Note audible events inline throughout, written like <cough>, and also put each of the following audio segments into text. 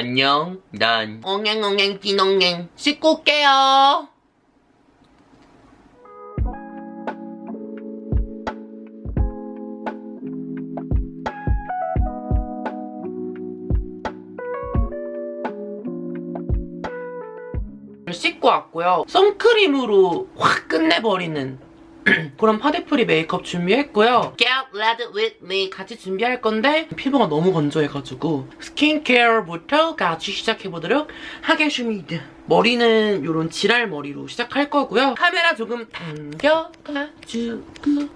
안녕. 난 엉앵엉앵 띠농앵 씻고 올게요. 씻고 왔고요. 선크림으로 확 끝내버리는 <clears throat> 그런 파데프리 메이크업 준비했고요. Get ready with me 같이 준비할 건데 피부가 너무 건조해가지고 스킨케어부터 같이 시작해보도록 하겠습니다. 머리는 이런 지랄 머리로 시작할 거고요. 카메라 조금 당겨가지고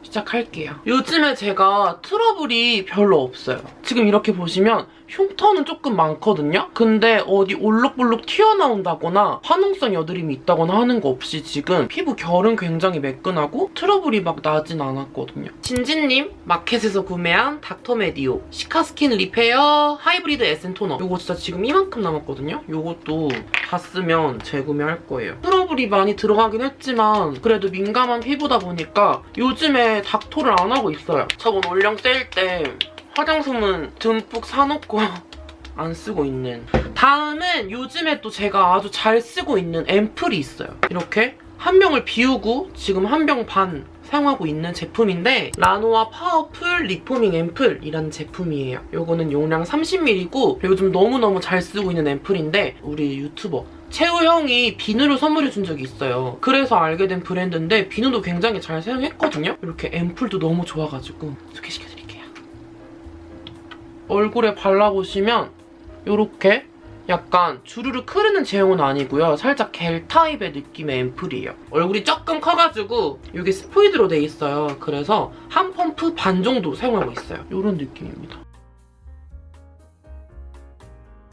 시작할게요. 요즘에 제가 트러블이 별로 없어요. 지금 이렇게 보시면 흉터는 조금 많거든요? 근데 어디 올록볼록 튀어나온다거나 화농성 여드름이 있다거나 하는 거 없이 지금 피부 결은 굉장히 매끈하고 트러블이 막 나진 않았거든요. 진진님 마켓에서 구매한 닥터메디오 Cica Skin Repair Hybrid Essen 토너 이거 진짜 지금 이만큼 남았거든요? 이것도 다 쓰면 재구매할 거예요. 트러블이 많이 들어가긴 했지만 그래도 민감한 피부다 보니까 요즘에 닦토를 안 하고 있어요. 저번 올영 세일 때 화장솜은 듬뿍 사놓고 <laughs> 안 쓰고 있는 다음은 요즘에 또 제가 아주 잘 쓰고 있는 앰플이 있어요. 이렇게 한 병을 비우고 지금 한 병 반 사용하고 있는 제품인데 라노아 Powerful Reforming 앰플이라는 제품이에요. 이거는 용량 30ml고 요즘 너무너무 잘 쓰고 있는 앰플인데 우리 유튜버 채우 형이 비누를 선물해 준 적이 있어요. 그래서 알게 된 브랜드인데 비누도 굉장히 잘 사용했거든요. 이렇게 앰플도 너무 좋아가지고 소개시켜드릴게요. 얼굴에 발라보시면 이렇게 약간 주르륵 흐르는 제형은 아니고요. 살짝 겔 타입의 느낌의 앰플이에요. 얼굴이 조금 커가지고 이게 스포이드로 돼 있어요. 그래서 한 펌프 반 정도 사용하고 있어요. 이런 느낌입니다.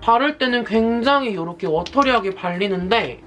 바를 때는 굉장히 이렇게 watery하게 발리는데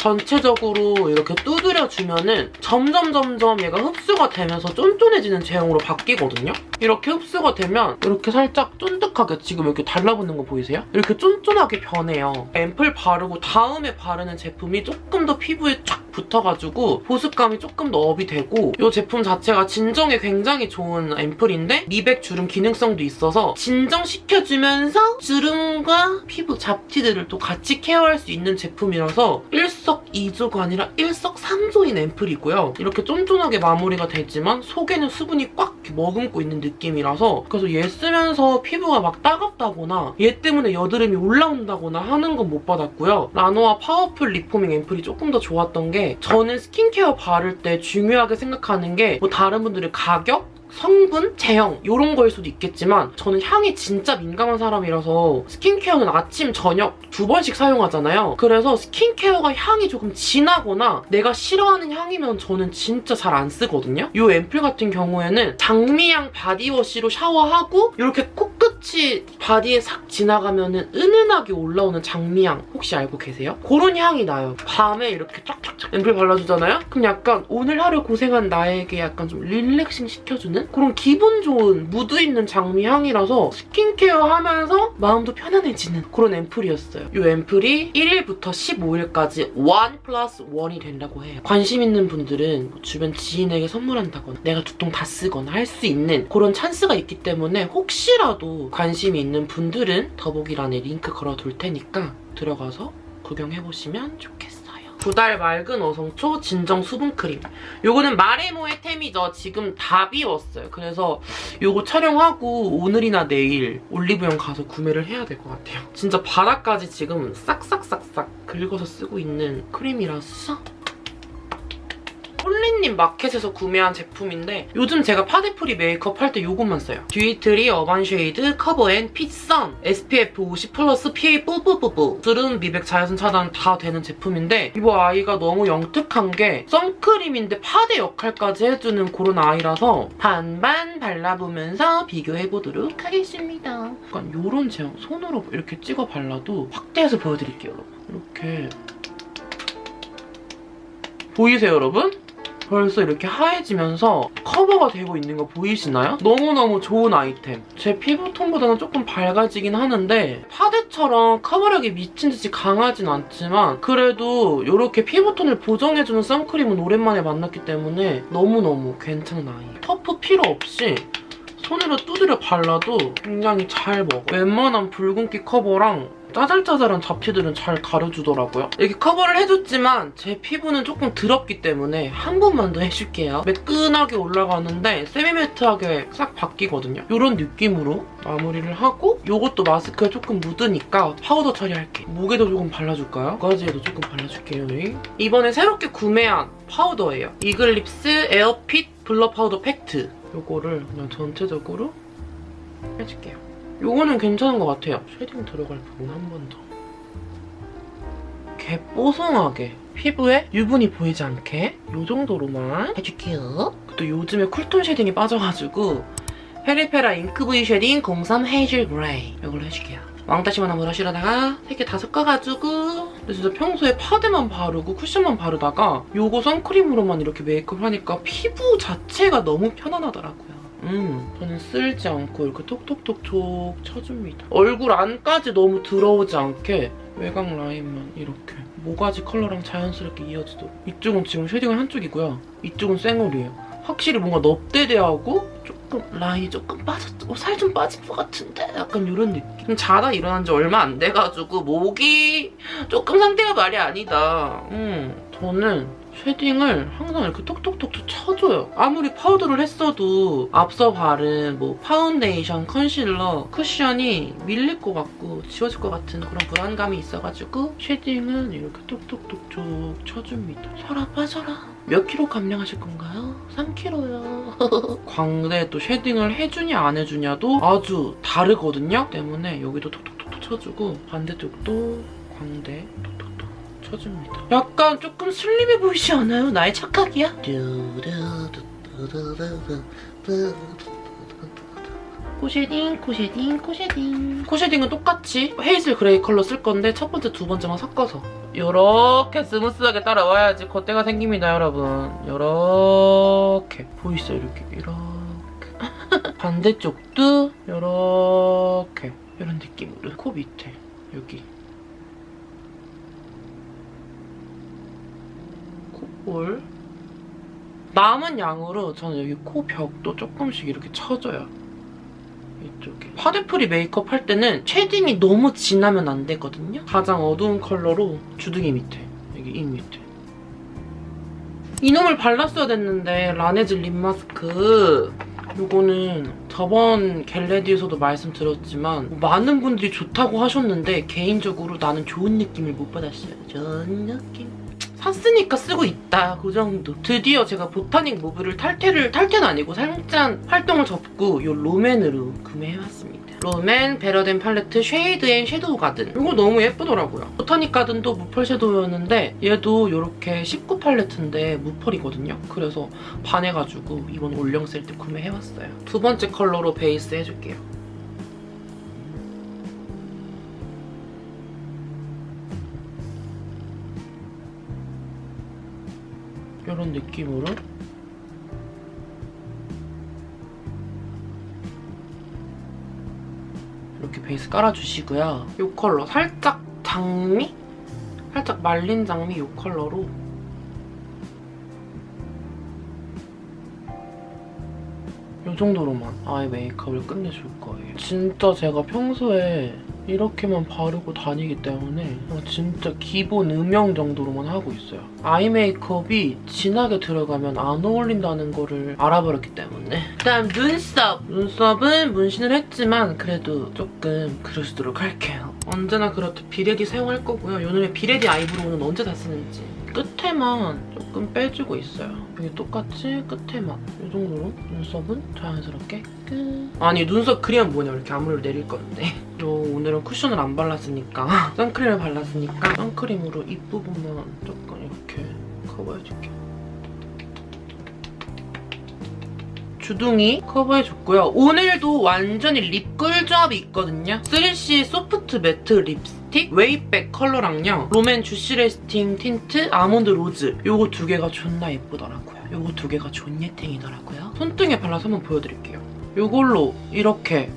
전체적으로 이렇게 두드려주면은 점점 점점 얘가 흡수가 되면서 쫀쫀해지는 제형으로 바뀌거든요? 이렇게 흡수가 되면 이렇게 살짝 쫀득하게 지금 이렇게 달라붙는 거 보이세요? 이렇게 쫀쫀하게 변해요. 앰플 바르고 다음에 바르는 제품이 조금 더 피부에 쫙 붙어가지고 보습감이 조금 더 up이 되고 이 제품 자체가 진정에 굉장히 좋은 앰플인데 미백 주름 기능성도 있어서 진정시켜주면서 주름과 피부 잡티들을 또 같이 케어할 수 있는 제품이라서 일석이조가 아니라 일석삼조인 앰플이고요. 이렇게 쫀쫀하게 마무리가 되지만 속에는 수분이 꽉 머금고 있는 느낌이라서 그래서 얘 쓰면서 피부가 막 따갑다거나 얘 때문에 여드름이 올라온다거나 하는 건 못 받았고요. 라노아 파워풀 리포밍 앰플이 조금 더 좋았던 게 저는 스킨케어 바를 때 중요하게 생각하는 게 뭐 다른 분들의 가격? 성분, 제형 이런 거일 수도 있겠지만 저는 향이 진짜 민감한 사람이라서 스킨케어는 아침, 저녁 두 번씩 사용하잖아요. 그래서 스킨케어가 향이 조금 진하거나 내가 싫어하는 향이면 저는 진짜 잘 안 쓰거든요. 이 앰플 같은 경우에는 장미향 body wash로 샤워하고 이렇게 코끝이 body에 싹 지나가면은 은은하게 올라오는 장미향 혹시 알고 계세요? 그런 향이 나요. 밤에 이렇게 쫙쫙쫙 앰플 발라주잖아요? 그럼 약간 오늘 하루 고생한 나에게 약간 좀 relaxing 시켜주는 그런 기분 좋은 무드 있는 장미 향이라서 스킨케어 하면서 마음도 편안해지는 그런 앰플이었어요. 이 앰플이 1일부터 15일까지 1 플러스 1이 된다고 해요. 관심 있는 분들은 뭐 주변 지인에게 선물한다거나 내가 두 통 다 쓰거나 할 수 있는 그런 찬스가 있기 때문에 혹시라도 관심이 있는 분들은 더보기란에 링크 걸어둘 테니까 들어가서 구경해보시면 좋겠어요. 두달 맑은 어성초 진정 수분크림. 요거는 말해 뭐해 템이죠. 지금 다 비웠어요. 그래서 요거 촬영하고 오늘이나 내일 올리브영 가서 구매를 해야 될 것 같아요. 진짜 바닥까지 지금 싹싹싹싹 긁어서 쓰고 있는 크림이라서 홀리님 마켓에서 구매한 제품인데 요즘 제가 파데 free 메이크업 할 때 요것만 써요. 듀이트리 어반 쉐이드 커버 앤 핏선 SPF 50 플러스 PA 뿌뿌뿌뿌 주름 미백 자외선 차단 다 되는 제품인데 이거 아이가 너무 영특한 게 선크림인데 파데 역할까지 해주는 그런 아이라서 반반 발라보면서 비교해보도록 하겠습니다. 약간 요런 제형 손으로 이렇게 찍어 발라도 확대해서 보여드릴게요 여러분. 이렇게 보이세요 여러분? 벌써 이렇게 하얘지면서 커버가 되고 있는 거 보이시나요? 너무너무 좋은 아이템. 제 피부톤보다는 조금 밝아지긴 하는데 파데처럼 커버력이 미친 듯이 강하진 않지만 그래도 이렇게 피부톤을 보정해주는 선크림은 오랜만에 만났기 때문에 너무너무 아이. 터프 필요 없이 손으로 두드려 발라도 굉장히 잘 먹어. 웬만한 붉은기 커버랑 짜잘짜잘한 잡티들은 잘 가려주더라고요. 이렇게 커버를 해줬지만 제 피부는 조금 더럽기 때문에 한 번만 더 해줄게요. 매끈하게 올라가는데 semi-matte하게 싹 바뀌거든요. 이런 느낌으로 마무리를 하고 이것도 마스크에 조금 묻으니까 파우더 처리할게. 목에도 조금 발라줄까요? 모가지에도 조금 발라줄게요. 이번에 새롭게 구매한 파우더예요. 이글립스 에어핏 블러 파우더 팩트. 이거를 그냥 전체적으로 해줄게요. 요거는 괜찮은 것 같아요. shading 들어갈 부분 한 번 더. 이렇게 뽀송하게 피부에 유분이 보이지 않게 요 정도로만 해줄게요. 또 요즘에 cool tone shading이 빠져가지고 페리페라 잉크 브이 쉐딩 03 헤이즐 그레이 이걸로 해줄게요. 왕따시만한 브러쉬로다가 세개 다 섞어가지고 근데 진짜 평소에 파데만 바르고 쿠션만 바르다가 요거 선크림으로만 이렇게 메이크업 하니까 피부 자체가 너무 편안하더라고요. 음, 저는 쓸지 않고 이렇게 톡톡톡톡 쳐줍니다. 얼굴 안까지 너무 들어오지 않게 외곽 라인만 이렇게 모가지 컬러랑 자연스럽게 이어지도록 이쪽은 지금 shading 한 쪽이고요. 이쪽은 쌩얼이에요. 확실히 뭔가 넙대대하고 조금 라인이 조금 빠졌, 어, 살좀 빠진 것 같은데? 약간 이런 느낌. 자다 일어난 지 얼마 안 돼가지고 목이 조금 상태가 말이 아니다. 음, 저는 shading을 항상 이렇게 톡톡톡 쳐줘요. 아무리 파우더를 했어도 앞서 바른 뭐 파운데이션, 컨실러, 쿠션이 밀릴 것 같고 지워질 것 같은 그런 불안감이 있어가지고 shading은 이렇게 톡톡톡톡 쳐줍니다. 살아 빠져라. 몇 킬로 감량하실 건가요? 3킬로요. <laughs> 광대에 또 shading을 해주냐 안 해주냐도 아주 다르거든요. 때문에 여기도 톡톡톡 쳐주고 반대쪽도 광대 톡톡 쳐줍니다. 약간 조금 슬림해 보이지 않아요? 나의 착각이야? 코쉐딩, 코쉐딩, 코쉐딩. 코쉐딩은 똑같이 헤이즐 그레이 컬러 쓸 건데 첫 번째, 두 번째만 섞어서 이렇게 스무스하게 따라와야지 콧대가 생깁니다, 여러분. 이렇게 보이시죠? 이렇게, 이렇게. <laughs> 반대쪽도 이렇게 이런 느낌으로 코 밑에 여기 볼 남은 양으로 저는 여기 코 벽도 조금씩 이렇게 쳐줘요. 이쪽에. 파데 free 메이크업 할 때는 shading이 너무 진하면 안 되거든요. 가장 어두운 컬러로 주둥이 밑에, 여기 입 밑에. 이놈을 발랐어야 됐는데 라네즈 lip 마스크 이거는 저번 get ready에서도 말씀드렸지만 많은 분들이 좋다고 하셨는데 개인적으로 나는 좋은 느낌을 못 받았어요. 좋은 느낌. 샀으니까 쓰고 있다 그 정도. 드디어 제가 Botanic Mauve를 탈퇴를 탈퇴는 아니고 살짝 활동을 접고 이 롬앤으로 구매해왔습니다. 롬앤 Better Than 팔레트 Shade and Shadow Garden. 이거 너무 예쁘더라고요. Botanic Garden도 무펄 섀도우였는데 얘도 이렇게 19 팔레트인데 무펄이거든요. 그래서 반해가지고 이번 올영 세일 때 구매해왔어요. 두 번째 컬러로 베이스 해줄게요 이런 느낌으로 이렇게 베이스 깔아주시고요. 이 컬러 살짝 장미? 살짝 말린 장미 이 컬러로 이 정도로만 아예 메이크업을 끝내줄 거예요. 진짜 제가 평소에 이렇게만 바르고 다니기 때문에 진짜 기본 음영 정도로만 하고 있어요. eye 메이크업이 진하게 들어가면 안 어울린다는 거를 알아버렸기 때문에 그다음 눈썹! 눈썹은 문신을 했지만 그래도 조금 그려주도록 할게요. 언제나 그렇듯 비레디 사용할 거고요. 요즘에 비레디 eyebrow는 언제 다 쓰는지 끝에만 조금 빼주고 있어요. 여기 똑같이 끝에만 이 정도로 눈썹은 자연스럽게 끝. 아니 눈썹 그리면 뭐냐 이렇게 앞머리를 내릴 건데 요 오늘은 쿠션을 안 발랐으니까 <laughs> 선크림을 발랐으니까 선크림으로 입 부분만 조금 이렇게 커버해줄게요. 주둥이 커버해줬고요. 오늘도 완전히 lip 꿀 조합이 있거든요. 3C 소프트 매트 립스틱 웨이백 컬러랑요. 롬앤 Juicy Lasting Tint Almond Rose 요거 두 개가 존나 예쁘더라고요. 요거 두 개가 존예탱이더라고요. 손등에 발라서 한번 보여드릴게요. 요걸로 이렇게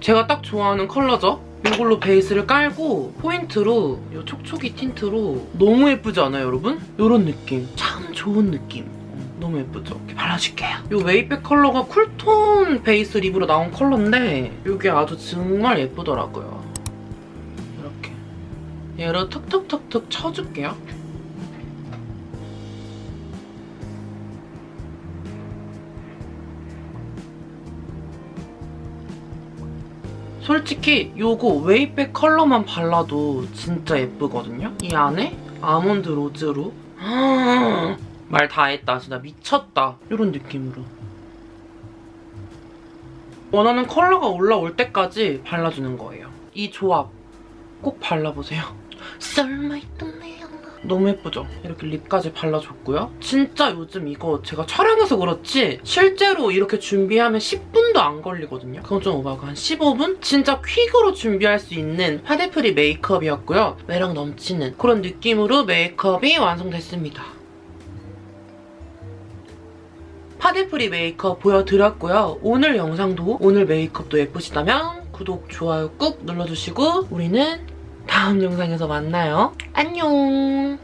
제가 딱 좋아하는 컬러죠? 이걸로 베이스를 깔고 포인트로 이 촉촉이 tint로 너무 예쁘지 않아요, 여러분? 이런 느낌. 참 좋은 느낌. 너무 예쁘죠? 이렇게 발라줄게요. 이 Way Back 컬러가 cool tone 베이스 lip으로 나온 컬러인데 이게 아주 정말 예쁘더라고요. 이렇게 얘를 턱턱턱턱 쳐줄게요. 솔직히 요거 Way Back 컬러만 발라도 진짜 예쁘거든요? 이 안에 Almond Rose로 말 다 했다. 진짜 미쳤다. 이런 느낌으로. 원하는 컬러가 올라올 때까지 발라주는 거예요. 이 조합 꼭 발라보세요. <laughs> 너무 예쁘죠? 이렇게 lip까지 발라줬고요. 진짜 요즘 이거 제가 촬영해서 그렇지 실제로 이렇게 준비하면 10분도 안 걸리거든요. 그건 좀 오바고 한 15분? 진짜 quick으로 준비할 수 있는 파데 free 메이크업이었고요. 매력 넘치는 그런 느낌으로 메이크업이 완성됐습니다. 파데프리 메이크업 보여드렸고요. 오늘 영상도 오늘 메이크업도 예쁘시다면 구독, 좋아요 꾹 눌러주시고 우리는 다음 영상에서 만나요. 안녕!